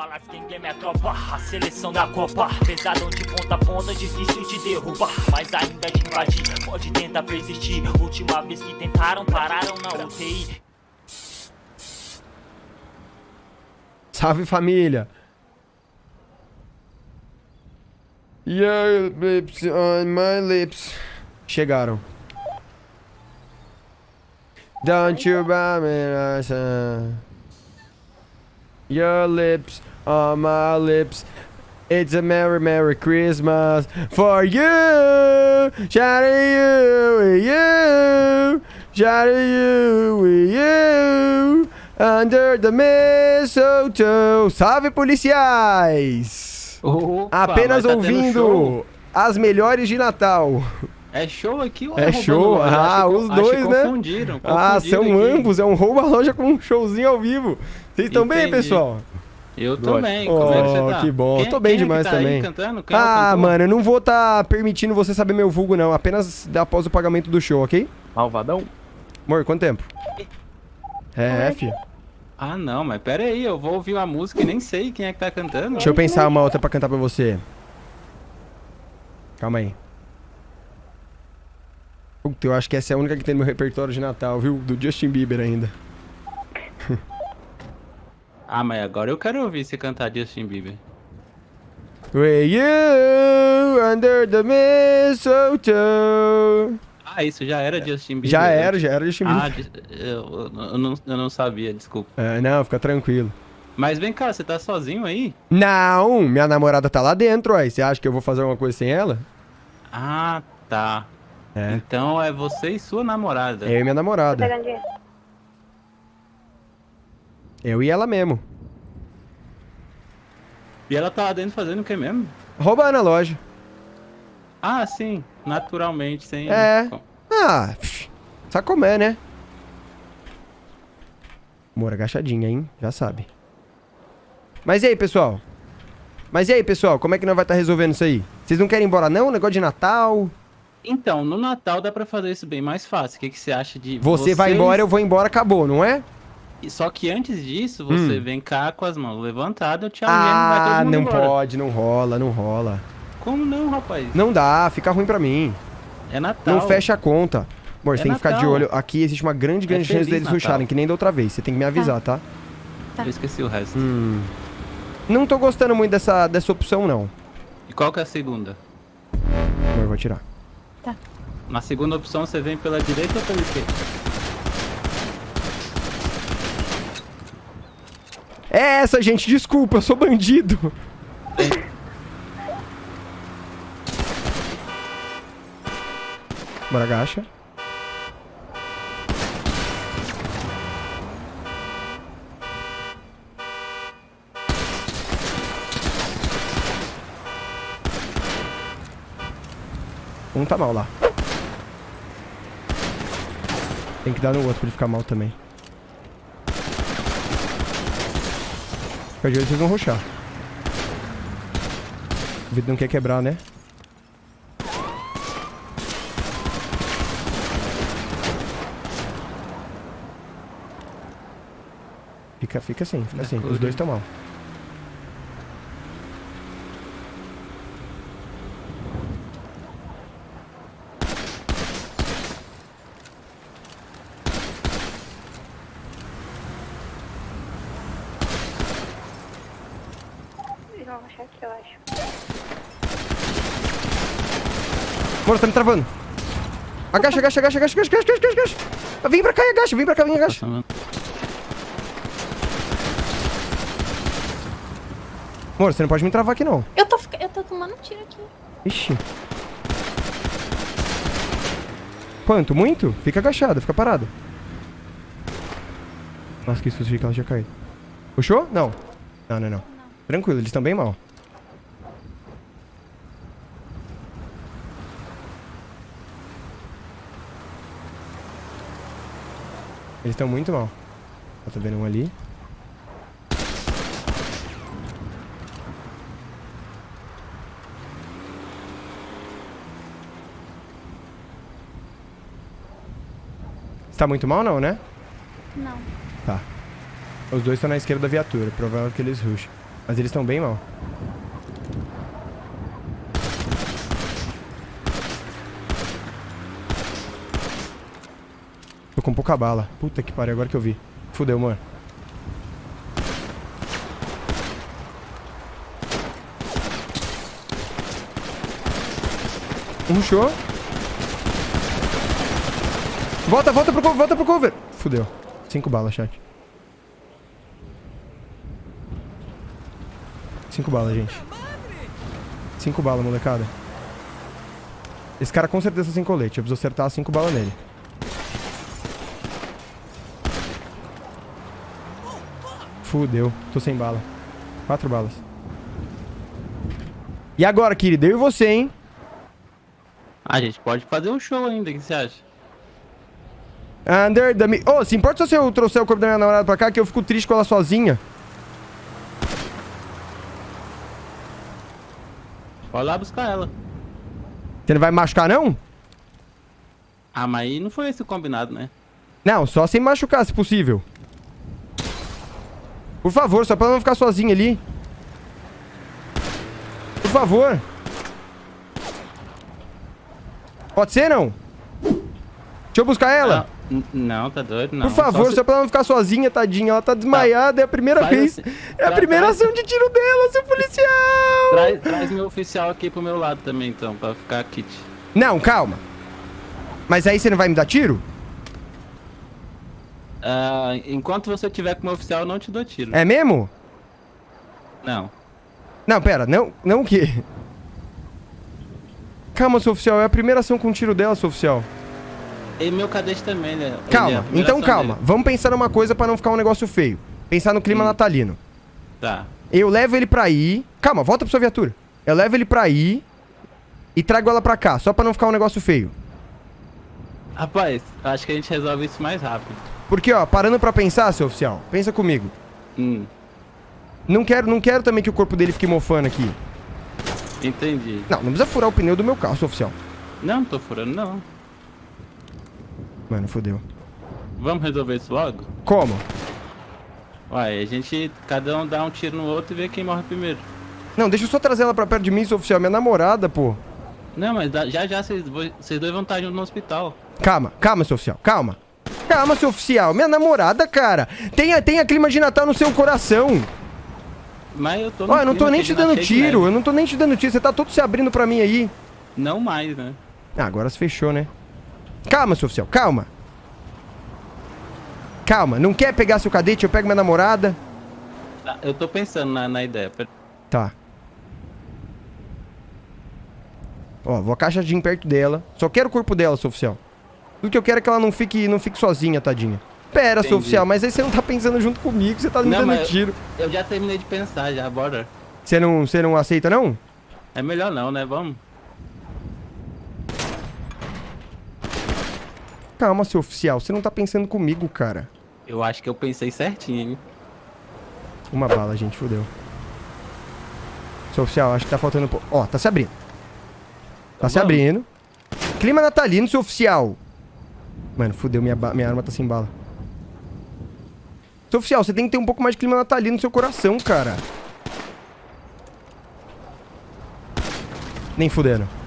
balas, quem é minha tropa A seleção da Copa Pesadão de ponta a ponta, difícil de derrubar Mas ainda de invadir, pode tentar persistir Última vez que tentaram, pararam na UTI Salve família! Your lips on my lips. Chegaram. Don't you buy me. Your lips on my lips. It's a merry, merry Christmas for you. Shout at you, you. Shout at you, you. Under the mistletoe. Salve, policiais! Opa, Apenas tá ouvindo as melhores de Natal. É show aqui ou É roubando show? loja? Ah, que- os dois, né? Confundiram, Ah, confundiram são aqui. ambos. É um rouba-loja com um showzinho ao vivo. Vocês estão bem, pessoal? Eu também. Como é que Oh, você tá? que bom. Quem- Tô bem quem é demais tá também. é o Ah, cantor? mano, eu não vou estar permitindo você saber meu vulgo, não. Apenas após o pagamento do show, ok? Malvadão? Amor, quanto tempo? É, filho. Ah, não, mas pera aí, eu vou ouvir uma música e nem sei quem é que tá cantando. Deixa eu pensar uma outra pra cantar pra você. Calma aí. Puta, eu acho que essa é a única que tem no meu repertório de Natal, viu? Do Justin Bieber ainda. Ah, mas agora eu quero ouvir você cantar Justin Bieber. Way you under the mistletoe. Ah, isso já era Justin Bieber? Já né? era, já era Justin Bieber. Ah, eu, eu não, eu não sabia, desculpa. É, não, fica tranquilo. Mas vem cá, você tá sozinho aí? Não, minha namorada tá lá dentro, aí. Você acha que eu vou fazer alguma coisa sem ela? Ah, tá. É. Então é você e sua namorada. Eu e minha namorada. Dinheiro. Eu e ela mesmo. E ela tá lá dentro fazendo o que mesmo? Roubando a loja. Ah, sim, naturalmente, sem. É. Ah, sabe como é, né? Amor, agachadinha, hein? Já sabe. Mas e aí, pessoal? Mas e aí, pessoal? Como é que nós vai estar resolvendo isso aí? Vocês não querem ir embora, não? Negócio de Natal? Então, no Natal dá pra fazer isso bem mais fácil. O que, que você acha de. Você vai vocês- embora, eu vou embora, acabou, não é? Só que antes disso, você Hum. vem cá com as mãos levantadas, eu te e todo Ah, não embora. pode, não rola, não rola. Como não, rapaz? Não dá, fica ruim pra mim. É Natal. Não fecha a conta. Amor, você É tem que ficar de olho. Aqui existe uma grande, grande chance feliz deles Natal. rusharem, que nem da outra vez. Você tem que me avisar, tá? Eu esqueci o resto. Hum. Não tô gostando muito dessa, dessa opção, não. E qual que é a segunda? Amor, eu vou tirar. Na segunda opção, você vem pela direita ou pela esquerda? É essa, gente, desculpa, eu sou bandido. Bora, agacha. Um tá mal lá. Tem que dar no outro pra ele ficar mal também. Fica de olho, vocês vão ruxar. O vidro não quer quebrar, né? Fica, fica assim, fica assim. Os dois estão mal. Mano, tá me travando. Agacha, agacha, agacha, agacha, agacha, agacha, agacha, agacha. Vem pra cá e agacha, vem pra cá, vem agacha. Passando- Amor, você não pode me travar aqui, não. Eu tô, eu tô tomando tiro aqui. Ixi. Quanto? Muito? Fica agachado, fica parado. Nossa, que susto, que ela tinha caído. Puxou? Não. Não, não, não. Tranquilo, eles estão bem mal. Eles estão muito mal. Eu tô vendo um ali. Você tá muito mal, não, né? Não. Tá. Os dois estão na esquerda da viatura. Provável que eles rusham. Mas eles estão bem mal. Tô com pouca bala. Puta que pariu, agora que eu vi. Fudeu, mano. Show. Volta, volta pro cover, volta pro cover. Fudeu. Cinco balas, chat. Cinco balas, gente. Cinco balas, molecada. Esse cara com certeza sem colete. Eu preciso acertar cinco balas nele. Fudeu. Tô sem bala. Quatro balas. E agora, querido? Eu e você, hein? Ah, a gente pode fazer um show ainda, o que você acha? Under the... Ô, se importa se eu trouxer o corpo da minha namorada pra cá, que eu fico triste com ela sozinha. Pode lá buscar ela. Você não vai me machucar, não? Ah, mas aí não foi esse combinado, né? Não, só sem machucar, se possível. Por favor, só pra ela não ficar sozinha ali. Por favor. Pode ser, não? Deixa eu buscar ela. Não, não, tá doido, não. Por favor, Só só, pra ela não ficar sozinha, tadinha. Ela tá desmaiada, é a primeira Faz vez. assim, É a primeira traz- ação de tiro dela, seu policial. Traz, traz meu oficial aqui pro meu lado também, então, pra ficar kit. Não, calma. Mas aí você não vai me dar tiro? Ah, enquanto você tiver com meu oficial, eu não te dou tiro. É mesmo? Não. Não, pera, não, não o quê? Calma, seu oficial, é a primeira ação com tiro dela, seu oficial. E meu cadete também, né? É Calma, primeira então calma. dele. Vamos pensar numa coisa pra não ficar um negócio feio. Pensar no clima Hum. natalino. Tá. Eu levo ele pra aí. Calma, volta pra sua viatura. Eu levo ele pra aí e trago ela pra cá, só pra não ficar um negócio feio. Rapaz, acho que a gente resolve isso mais rápido. Porque, ó, parando pra pensar, seu oficial, pensa comigo. Hum, Não quero, não quero também que o corpo dele fique mofando aqui. entendi. Não, não precisa furar o pneu do meu carro, seu oficial. Não, não tô furando, não. Mano, fodeu. Vamos resolver isso logo? Como? Uai, a gente, cada um dá um tiro no outro e vê quem morre primeiro. Não, deixa eu só trazer ela pra perto de mim, seu oficial. Minha namorada, pô. Não, mas já já vocês vo- vocês dois vão estar juntos no hospital. Calma, calma, seu oficial, calma. Calma, seu oficial. Minha namorada, cara. Tenha, tenha clima de Natal no seu coração. Mas eu tô Ó, eu não tô nem te dando de tiro. Eu não tô nem te dando tiro. Você tá todo se abrindo pra mim aí. Não mais, né? Ah, agora se fechou, né? Calma, seu oficial, calma. Calma, não quer pegar seu cadete? Eu pego minha namorada. Tá, Eu tô pensando na, na ideia. Tá. Ó, vou acaixadinho perto dela. Só quero o corpo dela, seu oficial. Tudo que eu quero é que ela não fique, não fique sozinha, tadinha. Pera, seu Entendi. oficial, mas aí você não tá pensando junto comigo, você tá me Não, dando tiro. Eu já terminei de pensar já, bora. Você não, você não aceita, não? É melhor não, né? Vamos. Calma, seu oficial, você não tá pensando comigo, cara. Eu acho que eu pensei certinho, hein? Uma bala, gente, fodeu. Seu oficial, acho que tá faltando. Ó, tá se abrindo. Tá se vamos. abrindo. Clima natalino, seu oficial. Mano, fudeu, minha, minha arma tá sem bala. Seu oficial, você tem que ter um pouco mais de clima natalino no seu coração, cara. Nem fudendo.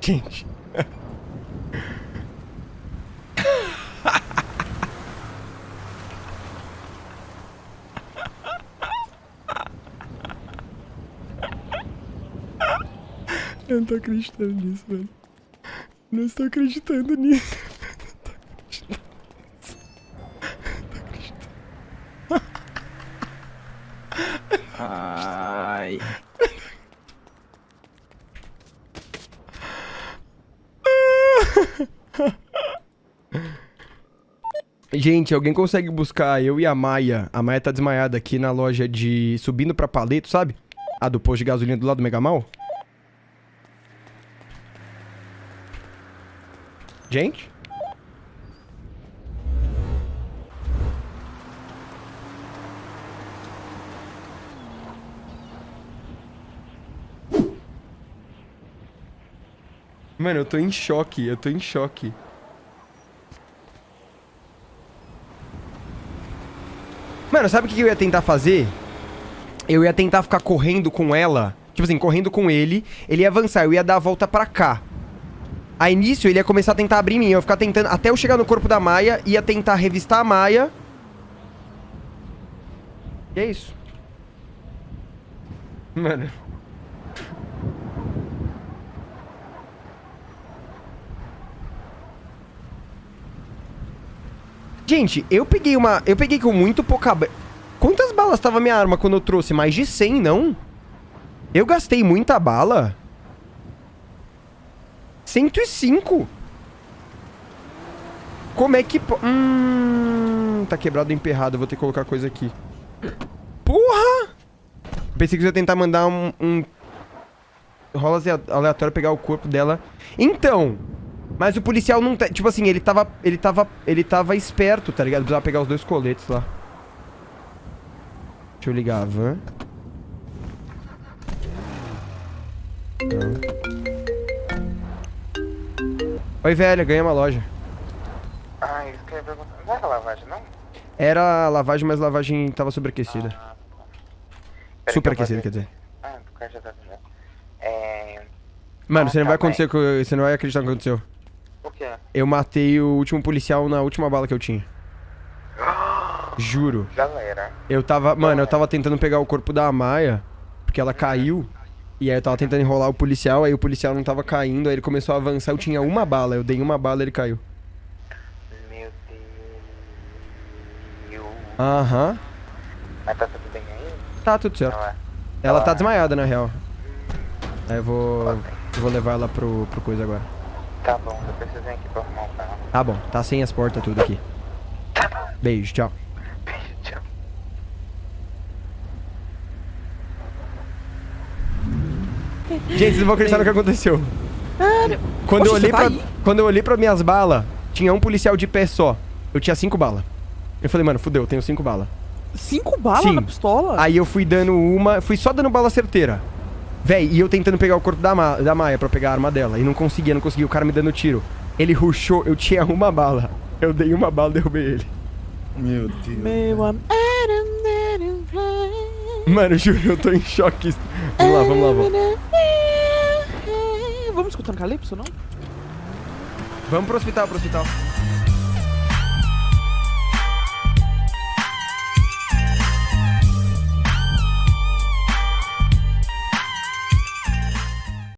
Gente. Eu não tô acreditando nisso, velho. Não estou acreditando nisso. Gente, alguém consegue buscar eu e a Maia? A Maia tá desmaiada aqui na loja de... Subindo pra Paleto, sabe? A do posto de gasolina do lado do Megamal? Gente? Mano, eu tô em choque, eu tô em choque. Mano, sabe o que eu ia tentar fazer? Eu ia tentar ficar correndo com ela. Tipo assim, correndo com ele. Ele ia avançar, eu ia dar a volta pra cá. A início, ele ia começar a tentar abrir mim. Eu ia ficar tentando... Até eu chegar no corpo da Maia, ia tentar revistar a Maia. E é isso. Mano... Gente, eu peguei uma... Eu peguei com muito pouca... Quantas balas tava minha arma quando eu trouxe? Mais de 100, não? Eu gastei muita bala? 105? Como é que... Hum... Tá quebrado emperrado, vou ter que colocar coisa aqui. Porra! Pensei que ia tentar mandar um... um... Rola aleatório pegar o corpo dela. Então... Mas o policial não... tá- Tipo assim, ele tava... Ele tava... Ele tava esperto, tá ligado? Precisava pegar os dois coletes lá. Deixa eu ligar a van. Não. Oi, velho. Ganhei uma loja. Ah, isso que eu ia perguntar. Não era lavagem, não? Era lavagem, mas lavagem tava sobreaquecida. Ah, tá. Que Superaquecida, vou quer dizer. Ah, cara já tá. É... Mano, Ah, você não vai tá bem. acontecer com... Você não vai acreditar no que aconteceu. O quê? Eu matei o último policial na última bala que eu tinha. Juro. Galera. Eu tava... Mano, eu tava tentando pegar o corpo da Maia, porque ela caiu. E aí eu tava tentando enrolar o policial, aí o policial não tava caindo, aí ele começou a avançar, eu tinha uma bala, eu dei uma bala e ele caiu. Meu Deus. Aham. Mas tá tudo bem aí? Tá tudo certo. Não é? Ela tá Ah. desmaiada, na real. Aí eu vou... Ok. Eu vou levar ela pro, pro coisa agora. Tá bom, eu preciso vir aqui pra arrumar o carro. Tá bom, tá sem as portas tudo aqui. Tá bom. Beijo, tchau. Beijo, tchau. Gente, vocês não vão acreditar no que aconteceu. Quando eu Poxa, olhei você tá pra, aí? quando eu olhei pra minhas balas, tinha um policial de pé só. Eu tinha cinco balas. Eu falei, mano, fudeu, eu tenho cinco balas. Cinco balas Sim. na pistola? Aí eu fui dando uma, fui só dando bala certeira. Véi, e eu tentando pegar o corpo da, Ma da Maia pra pegar a arma dela. E não conseguia, não conseguia. O cara me dando tiro. Ele rushou, eu tinha uma bala. Eu dei uma bala e derrubei ele. Meu Deus. Meu am... Mano, juro, eu tô em choque. Vamos lá, vamos lá, vamos. Vamos escutando Calypso, não? Vamos pro hospital, pro hospital.